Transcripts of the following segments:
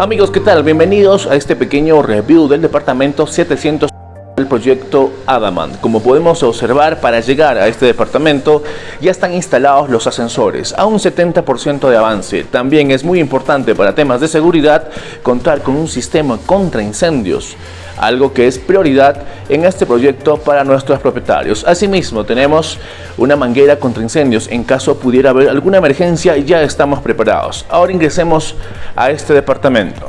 Amigos, ¿qué tal? Bienvenidos a este pequeño review del departamento 700 del proyecto Adaman. Como podemos observar, para llegar a este departamento ya están instalados los ascensores, a un 70% de avance. También es muy importante para temas de seguridad contar con un sistema contra incendios algo que es prioridad en este proyecto para nuestros propietarios. Asimismo, tenemos una manguera contra incendios. En caso pudiera haber alguna emergencia, ya estamos preparados. Ahora ingresemos a este departamento.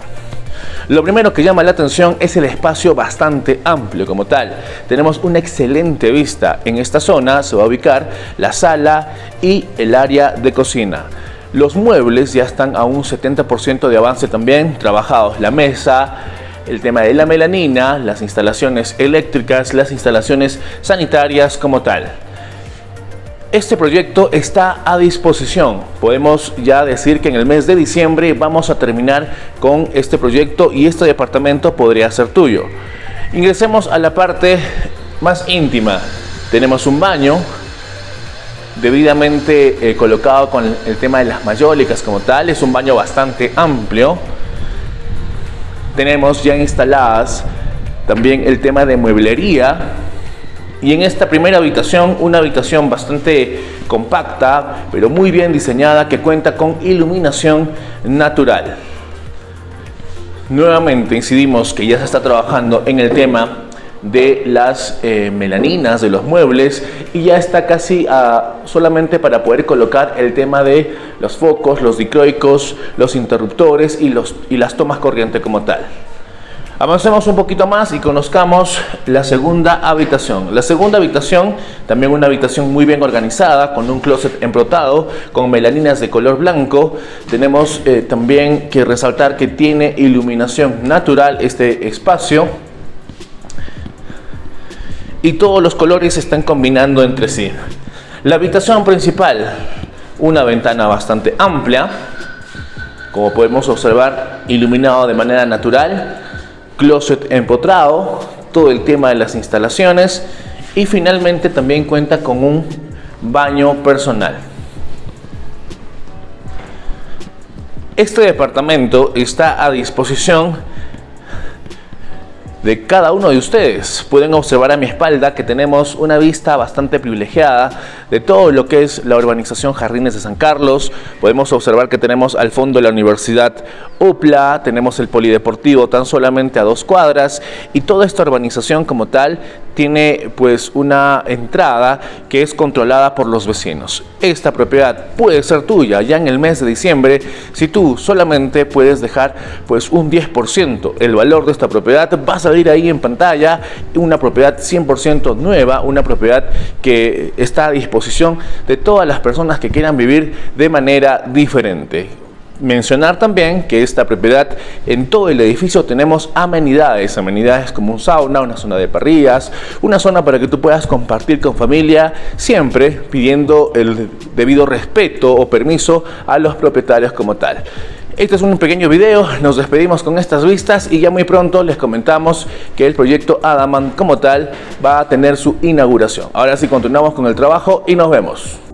Lo primero que llama la atención es el espacio bastante amplio como tal. Tenemos una excelente vista. En esta zona se va a ubicar la sala y el área de cocina. Los muebles ya están a un 70% de avance también trabajados. La mesa, el tema de la melanina, las instalaciones eléctricas, las instalaciones sanitarias como tal. Este proyecto está a disposición. Podemos ya decir que en el mes de diciembre vamos a terminar con este proyecto y este departamento podría ser tuyo. Ingresemos a la parte más íntima. Tenemos un baño debidamente eh, colocado con el tema de las mayólicas como tal. Es un baño bastante amplio tenemos ya instaladas también el tema de mueblería y en esta primera habitación, una habitación bastante compacta, pero muy bien diseñada que cuenta con iluminación natural. Nuevamente incidimos que ya se está trabajando en el tema de las eh, melaninas de los muebles y ya está casi solamente para poder colocar el tema de los focos, los dicroicos, los interruptores y, los, y las tomas corriente como tal. Avancemos un poquito más y conozcamos la segunda habitación. La segunda habitación, también una habitación muy bien organizada, con un closet emprotado, con melaninas de color blanco. Tenemos eh, también que resaltar que tiene iluminación natural este espacio y todos los colores se están combinando entre sí. La habitación principal, una ventana bastante amplia, como podemos observar, iluminado de manera natural, closet empotrado, todo el tema de las instalaciones y finalmente también cuenta con un baño personal. Este departamento está a disposición de cada uno de ustedes. Pueden observar a mi espalda que tenemos una vista bastante privilegiada de todo lo que es la urbanización Jardines de San Carlos. Podemos observar que tenemos al fondo la Universidad UPLA, tenemos el Polideportivo tan solamente a dos cuadras y toda esta urbanización como tal tiene pues una entrada que es controlada por los vecinos. Esta propiedad puede ser tuya ya en el mes de diciembre si tú solamente puedes dejar pues un 10%. El valor de esta propiedad va a salir ahí en pantalla, una propiedad 100% nueva, una propiedad que está a disposición de todas las personas que quieran vivir de manera diferente. Mencionar también que esta propiedad en todo el edificio tenemos amenidades, amenidades como un sauna, una zona de parrillas, una zona para que tú puedas compartir con familia, siempre pidiendo el debido respeto o permiso a los propietarios como tal. Este es un pequeño video, nos despedimos con estas vistas y ya muy pronto les comentamos que el proyecto Adaman como tal va a tener su inauguración. Ahora sí continuamos con el trabajo y nos vemos.